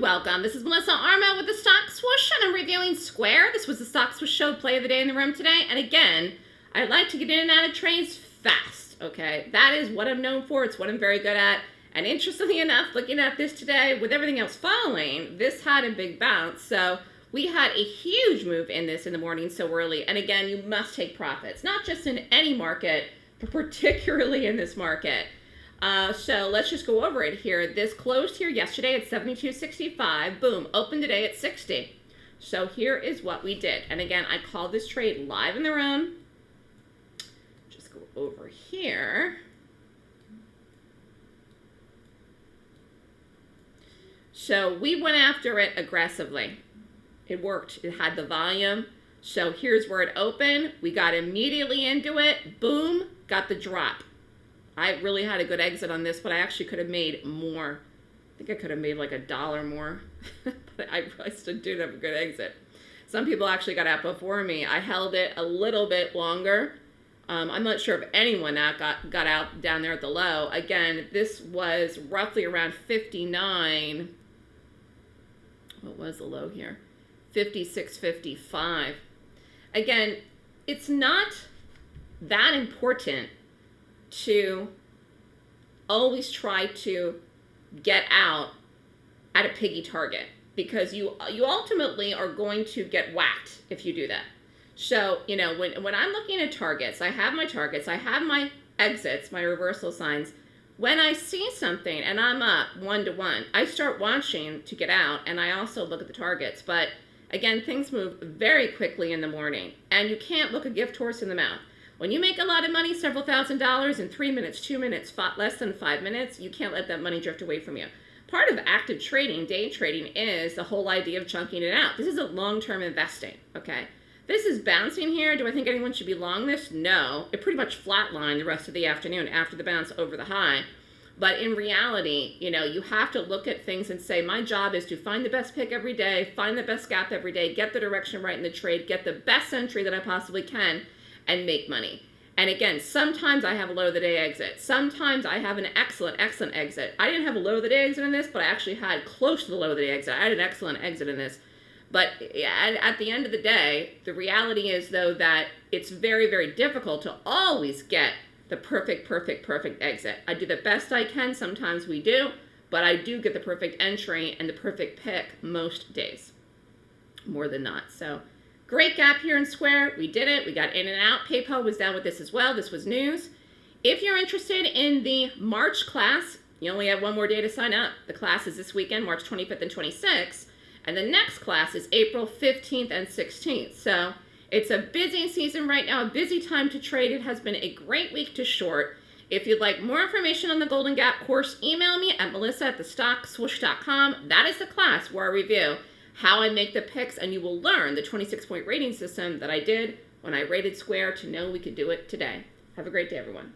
welcome. This is Melissa Armo with the Stock Swoosh, and I'm reviewing Square. This was the Stock Swoosh show play of the day in the room today. And again, I like to get in and out of trades fast, okay? That is what I'm known for. It's what I'm very good at. And interestingly enough, looking at this today, with everything else falling, this had a big bounce. So we had a huge move in this in the morning so early. And again, you must take profits, not just in any market, but particularly in this market. Uh, so let's just go over it here. This closed here yesterday at 72.65. Boom, opened today at 60. So here is what we did. And again, I called this trade live in the room. Just go over here. So we went after it aggressively. It worked. It had the volume. So here's where it opened. We got immediately into it. Boom, got the drop. I really had a good exit on this, but I actually could have made more. I think I could have made like a dollar more, but I, I still did have a good exit. Some people actually got out before me. I held it a little bit longer. Um, I'm not sure if anyone got, got out down there at the low. Again, this was roughly around 59. What was the low here? 56.55. Again, it's not that important to always try to get out at a piggy target because you you ultimately are going to get whacked if you do that. So, you know, when, when I'm looking at targets, I have my targets, I have my exits, my reversal signs. When I see something and I'm up one to one, I start watching to get out and I also look at the targets. But again, things move very quickly in the morning and you can't look a gift horse in the mouth. When you make a lot of money, several thousand dollars in three minutes, two minutes, less than five minutes, you can't let that money drift away from you. Part of active trading, day trading, is the whole idea of chunking it out. This is a long-term investing, okay? This is bouncing here. Do I think anyone should be long this? No. It pretty much flatlined the rest of the afternoon after the bounce over the high. But in reality, you know, you have to look at things and say, my job is to find the best pick every day, find the best gap every day, get the direction right in the trade, get the best entry that I possibly can, and make money. And again, sometimes I have a low of the day exit. Sometimes I have an excellent, excellent exit. I didn't have a low of the day exit in this, but I actually had close to the low of the day exit. I had an excellent exit in this. But at the end of the day, the reality is, though, that it's very, very difficult to always get the perfect, perfect, perfect exit. I do the best I can. Sometimes we do. But I do get the perfect entry and the perfect pick most days. More than not. So Great gap here in Square. We did it. We got in and out. PayPal was down with this as well. This was news. If you're interested in the March class, you only have one more day to sign up. The class is this weekend, March 25th and 26th. And the next class is April 15th and 16th. So it's a busy season right now, a busy time to trade. It has been a great week to short. If you'd like more information on the Golden Gap course, email me at melissa at thestockswoosh.com. That is the class where I review how I make the picks, and you will learn the 26-point rating system that I did when I rated Square to know we could do it today. Have a great day, everyone.